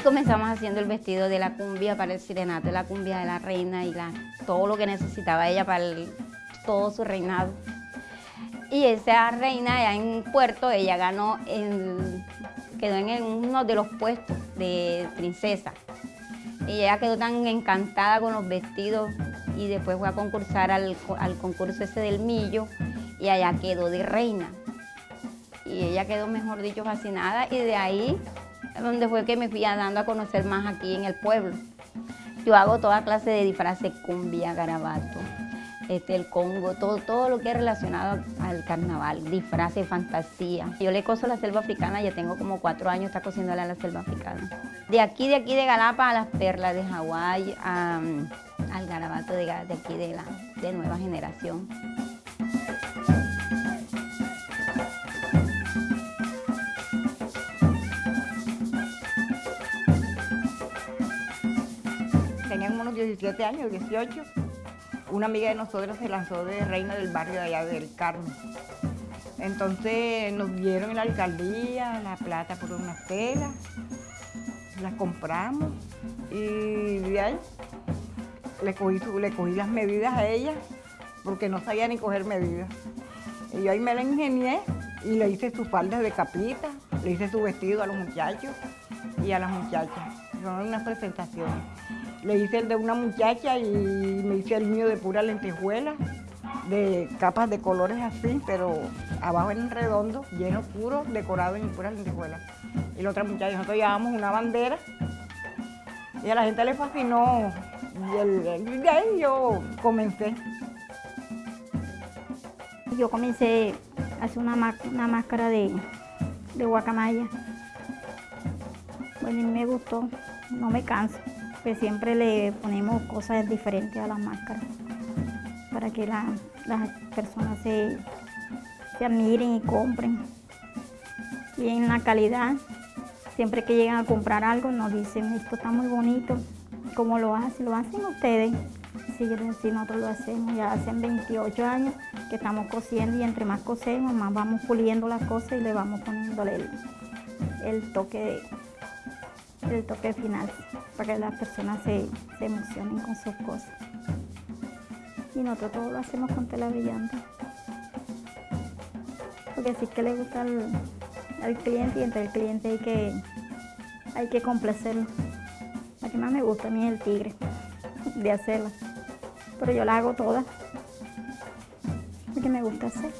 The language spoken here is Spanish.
Y comenzamos haciendo el vestido de la cumbia para el sirenato la cumbia de la reina y la, todo lo que necesitaba ella para todo su reinado. Y esa reina allá en Puerto, ella ganó, quedó en uno de los puestos de princesa. Y ella quedó tan encantada con los vestidos y después fue a concursar al, al concurso ese del millo y allá quedó de reina. Y ella quedó, mejor dicho, fascinada y de ahí donde fue que me fui dando a conocer más aquí en el pueblo. Yo hago toda clase de disfraces, cumbia, garabato, este, el congo, todo, todo lo que es relacionado al carnaval, disfraces, fantasía. Yo le coso la selva africana, ya tengo como cuatro años está cosiéndole a la selva africana. De aquí, de aquí de Galapa a las perlas de Hawái, al garabato de, de aquí de la de nueva generación. 17 años, 18, una amiga de nosotros se lanzó de reina del barrio de allá del Carmen. Entonces nos dieron en la alcaldía la plata por unas telas, las compramos y de ahí le cogí, le cogí las medidas a ella porque no sabía ni coger medidas. Y yo ahí me la ingenié y le hice su falda de capita, le hice su vestido a los muchachos y a las muchachas. Son unas presentaciones. Le hice el de una muchacha y me hice el mío de pura lentejuela, de capas de colores así, pero abajo en redondo, lleno puro, decorado en puras lentejuelas. Y la otra muchacha, nosotros llevábamos una bandera y a la gente le fascinó. Y de ahí yo comencé. Yo comencé a hacer una, una máscara de, de guacamaya. Bueno, y me gustó, no me canso pues siempre le ponemos cosas diferentes a las máscaras para que las personas se, se admiren y compren. Y en la calidad, siempre que llegan a comprar algo nos dicen, esto está muy bonito, ¿cómo lo hacen? ¿Lo hacen ustedes? Sí, sí, nosotros lo hacemos, ya hace 28 años que estamos cosiendo y entre más cosemos, más vamos puliendo las cosas y le vamos poniéndole el, el toque de el toque final para que las personas se, emocionen con sus cosas. Y nosotros todo lo hacemos con tela brillante. Porque así que le gusta al, cliente y entre el cliente hay que, hay que complacerlo. La que más me gusta a mí es el tigre, de hacerla. Pero yo la hago toda, porque me gusta hacer.